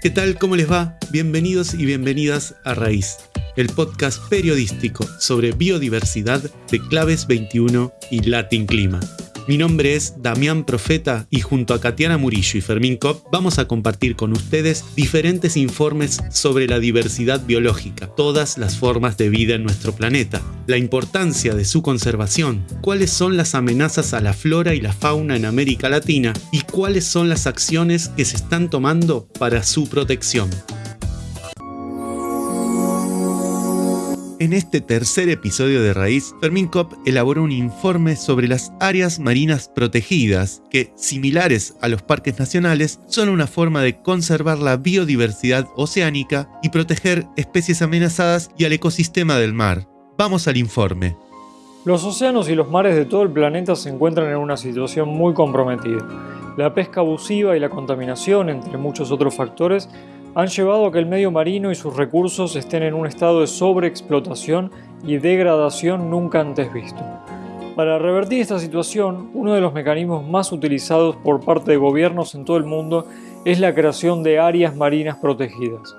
¿Qué tal? ¿Cómo les va? Bienvenidos y bienvenidas a Raíz, el podcast periodístico sobre biodiversidad de Claves 21 y Latin Clima. Mi nombre es Damián Profeta y junto a Katiana Murillo y Fermín Kopp vamos a compartir con ustedes diferentes informes sobre la diversidad biológica, todas las formas de vida en nuestro planeta, la importancia de su conservación, cuáles son las amenazas a la flora y la fauna en América Latina y cuáles son las acciones que se están tomando para su protección. En este tercer episodio de Raíz, Fermín Kopp elaboró un informe sobre las áreas marinas protegidas, que, similares a los parques nacionales, son una forma de conservar la biodiversidad oceánica y proteger especies amenazadas y al ecosistema del mar. Vamos al informe. Los océanos y los mares de todo el planeta se encuentran en una situación muy comprometida. La pesca abusiva y la contaminación, entre muchos otros factores, han llevado a que el medio marino y sus recursos estén en un estado de sobreexplotación y degradación nunca antes visto. Para revertir esta situación, uno de los mecanismos más utilizados por parte de gobiernos en todo el mundo es la creación de áreas marinas protegidas.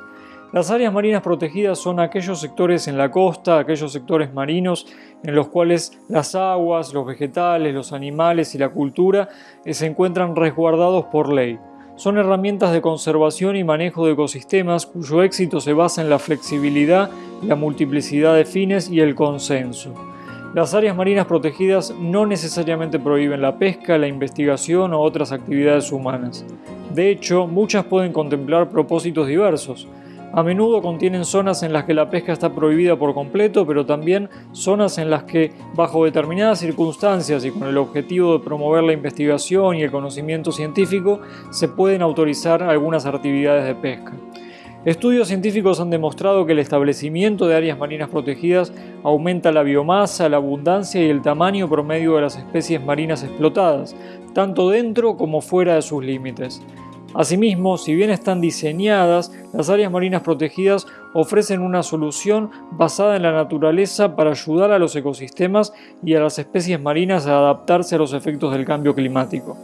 Las áreas marinas protegidas son aquellos sectores en la costa, aquellos sectores marinos en los cuales las aguas, los vegetales, los animales y la cultura se encuentran resguardados por ley son herramientas de conservación y manejo de ecosistemas cuyo éxito se basa en la flexibilidad, la multiplicidad de fines y el consenso. Las áreas marinas protegidas no necesariamente prohíben la pesca, la investigación o otras actividades humanas. De hecho, muchas pueden contemplar propósitos diversos, a menudo contienen zonas en las que la pesca está prohibida por completo, pero también zonas en las que, bajo determinadas circunstancias y con el objetivo de promover la investigación y el conocimiento científico, se pueden autorizar algunas actividades de pesca. Estudios científicos han demostrado que el establecimiento de áreas marinas protegidas aumenta la biomasa, la abundancia y el tamaño promedio de las especies marinas explotadas, tanto dentro como fuera de sus límites. Asimismo, si bien están diseñadas, las áreas marinas protegidas ofrecen una solución basada en la naturaleza para ayudar a los ecosistemas y a las especies marinas a adaptarse a los efectos del cambio climático.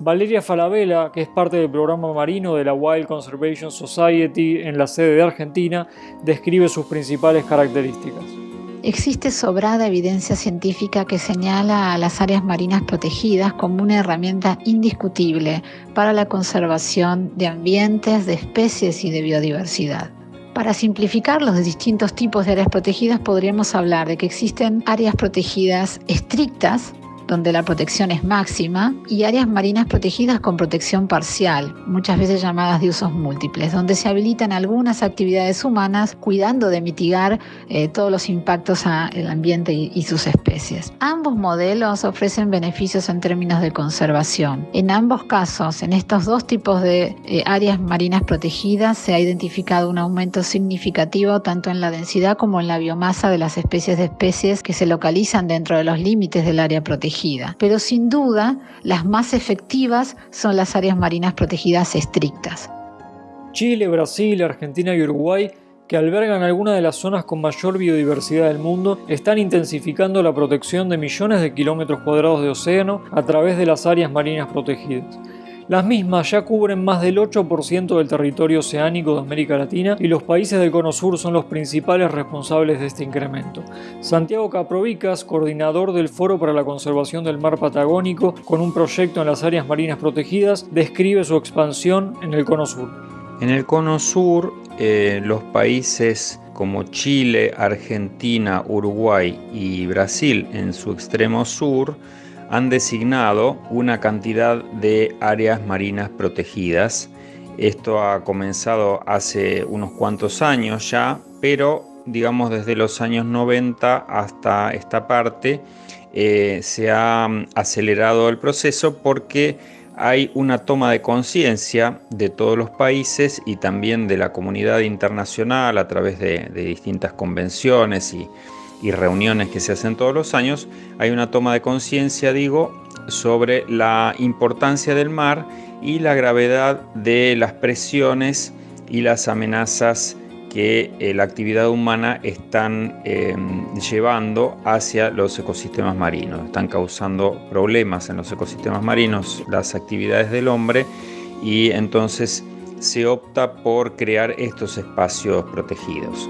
Valeria Falabella, que es parte del programa marino de la Wild Conservation Society en la sede de Argentina, describe sus principales características. Existe sobrada evidencia científica que señala a las áreas marinas protegidas como una herramienta indiscutible para la conservación de ambientes, de especies y de biodiversidad. Para simplificar los distintos tipos de áreas protegidas podríamos hablar de que existen áreas protegidas estrictas donde la protección es máxima, y áreas marinas protegidas con protección parcial, muchas veces llamadas de usos múltiples, donde se habilitan algunas actividades humanas cuidando de mitigar eh, todos los impactos al ambiente y, sus especies. Ambos modelos ofrecen beneficios en términos de conservación. En ambos casos, en estos dos tipos de eh, áreas marinas protegidas, se ha identificado un aumento significativo tanto en la densidad como en la biomasa de las especies de especies que se localizan dentro de los límites del área protegida pero sin duda las más efectivas son las áreas marinas protegidas estrictas. Chile, Brasil, Argentina y Uruguay que albergan algunas de las zonas con mayor biodiversidad del mundo, están intensificando la protección de millones de kilómetros cuadrados de océano a través de las áreas marinas protegidas. Las mismas ya cubren más del 8% del territorio oceánico de América Latina y los países del Cono Sur son los principales responsables de este incremento. Santiago Caprovicas, coordinador del Foro para la Conservación del Mar Patagónico, con un proyecto en las áreas marinas protegidas, describe su expansión en el Cono Sur. En el Cono Sur, eh, los países como Chile, Argentina, Uruguay y Brasil en su extremo sur han designado una cantidad de áreas marinas protegidas. Esto ha comenzado hace unos cuantos años ya, pero digamos desde los años 90 hasta esta parte eh, se ha mm, acelerado el proceso porque hay una toma de conciencia de todos los países y también de la comunidad internacional a través de distintas convenciones y, y reuniones que se hacen todos los años, hay una toma de conciencia, digo, sobre la importancia del mar y la gravedad de las presiones y las amenazas que eh, la actividad humana están em, llevando hacia los ecosistemas marinos. Están causando problemas en los ecosistemas marinos las actividades del hombre y entonces se opta por crear estos espacios protegidos.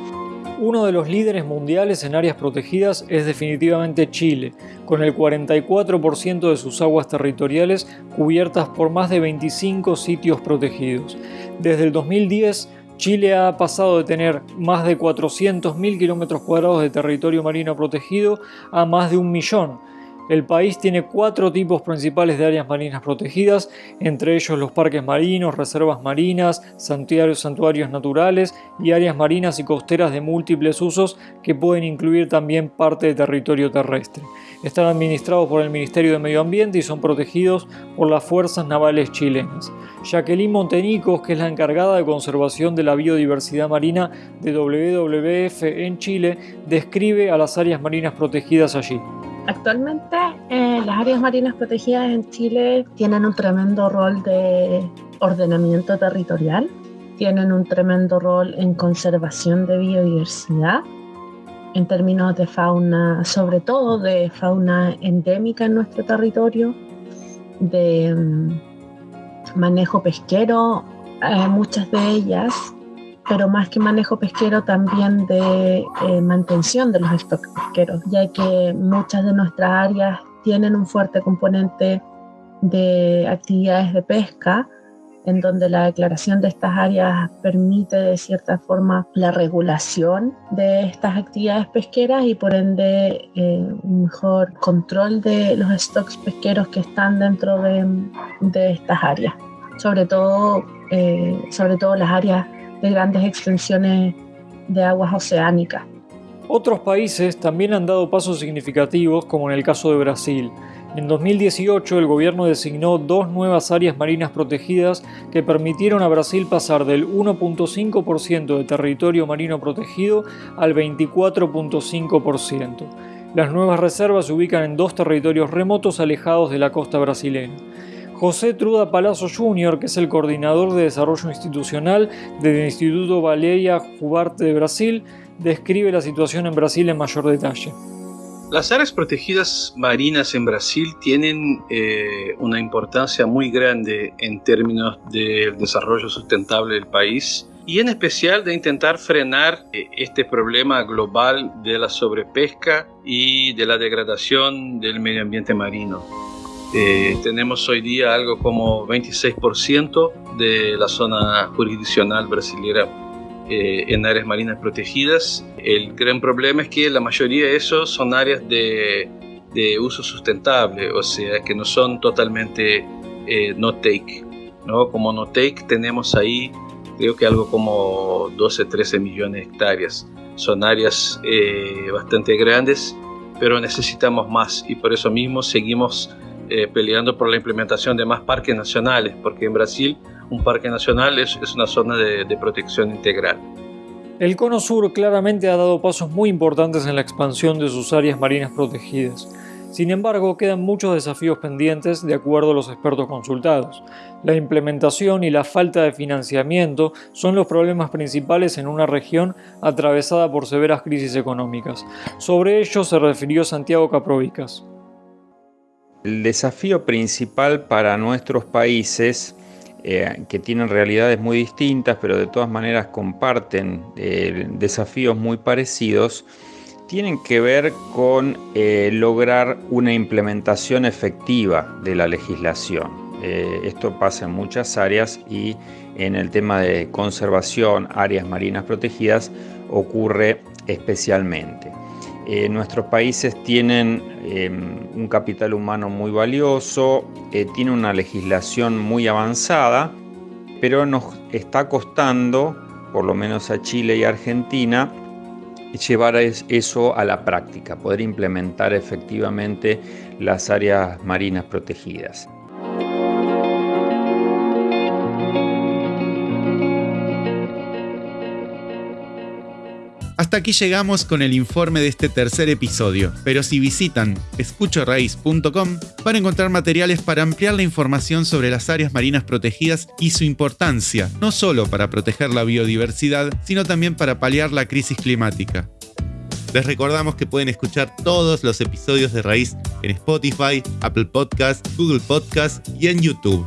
Uno de los líderes mundiales en áreas protegidas es definitivamente Chile, con el 44% de sus aguas territoriales cubiertas por más de 25 sitios protegidos. Desde el 2010, Chile ha pasado de tener más de 400.000 kilómetros cuadrados de territorio marino protegido a más de un millón, el país tiene cuatro tipos principales de áreas marinas protegidas, entre ellos los parques marinos, reservas marinas, santuarios, santuarios naturales y áreas marinas y costeras de múltiples usos que pueden incluir también parte de territorio terrestre. Están administrados por el Ministerio de Medio Ambiente y son protegidos por las fuerzas navales chilenas. Jacqueline Montenicos, que es la encargada de conservación de la biodiversidad marina de WWF en Chile, describe a las áreas marinas protegidas allí. Actualmente eh, las áreas marinas protegidas en Chile tienen un tremendo rol de ordenamiento territorial, tienen un tremendo rol en conservación de biodiversidad, en términos de fauna, sobre todo de fauna endémica en nuestro territorio, de mm, manejo pesquero, eh, muchas de ellas pero más que manejo pesquero también de eh, mantención de los stocks pesqueros, ya que muchas de nuestras áreas tienen un fuerte componente de actividades de pesca, en donde la declaración de estas áreas permite de cierta forma la regulación de estas actividades pesqueras y por ende eh, un mejor control de los stocks pesqueros que están dentro de, de estas áreas, sobre todo, eh, sobre todo las áreas de grandes extensiones de aguas oceánicas. Otros países también han dado pasos significativos, como en el caso de Brasil. En 2018 el gobierno designó dos nuevas áreas marinas protegidas que permitieron a Brasil pasar del 1.5% de territorio marino protegido al 24.5%. Las nuevas reservas se ubican en dos territorios remotos alejados de la costa brasileña. José Truda Palazzo Jr., que es el coordinador de desarrollo institucional del Instituto Baleia Jubarte de Brasil, describe la situación en Brasil en mayor detalle. Las áreas protegidas marinas en Brasil tienen eh, una importancia muy grande en términos del desarrollo sustentable del país y en especial de intentar frenar eh, este problema global de la sobrepesca y de la degradación del medio ambiente marino. Eh, tenemos hoy día algo como 26% de la zona jurisdiccional brasileña eh, en áreas marinas protegidas. El gran problema es que la mayoría de esos son áreas de, de uso sustentable, o sea, que no son totalmente eh, no-take. ¿no? Como no-take tenemos ahí creo que algo como 12, 13 millones de hectáreas. Son áreas bastante grandes, pero necesitamos más y por eso mismo seguimos eh, peleando por la implementación de más parques nacionales, porque en Brasil un parque nacional es, una zona de, de protección integral. El Cono Sur claramente ha dado pasos muy importantes en la expansión de sus áreas marinas protegidas. Sin embargo, quedan muchos desafíos pendientes de acuerdo a los expertos consultados. La implementación y la falta de financiamiento son los problemas principales en una región atravesada por severas crisis económicas. Sobre ello se refirió Santiago Caprovicas. El desafío principal para nuestros países, eh, que tienen realidades muy distintas, pero de todas maneras comparten eh, desafíos muy parecidos, tienen que ver con eh, lograr una implementación efectiva de la legislación. esto pasa en muchas áreas y en el tema de conservación, áreas marinas protegidas, ocurre especialmente. Eh, nuestros países tienen em, un capital humano muy valioso, eh, tiene una legislación muy avanzada, pero nos está costando, por lo menos a Chile y Argentina, llevar eso a la práctica, poder implementar efectivamente las áreas marinas protegidas. Hasta aquí llegamos con el informe de este tercer episodio, pero si visitan escuchoraíz.com van a encontrar materiales para ampliar la información sobre las áreas marinas protegidas y su importancia, no solo para proteger la biodiversidad, sino también para paliar la crisis climática. Les recordamos que pueden escuchar todos los episodios de Raíz en Spotify, Apple Podcasts, Google Podcasts y en YouTube.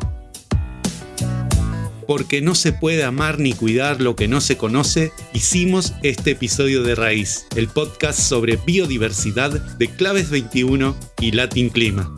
Porque no se puede amar ni cuidar lo que no se conoce, hicimos este episodio de Raíz, el podcast sobre biodiversidad de Claves 21 y Latin Clima.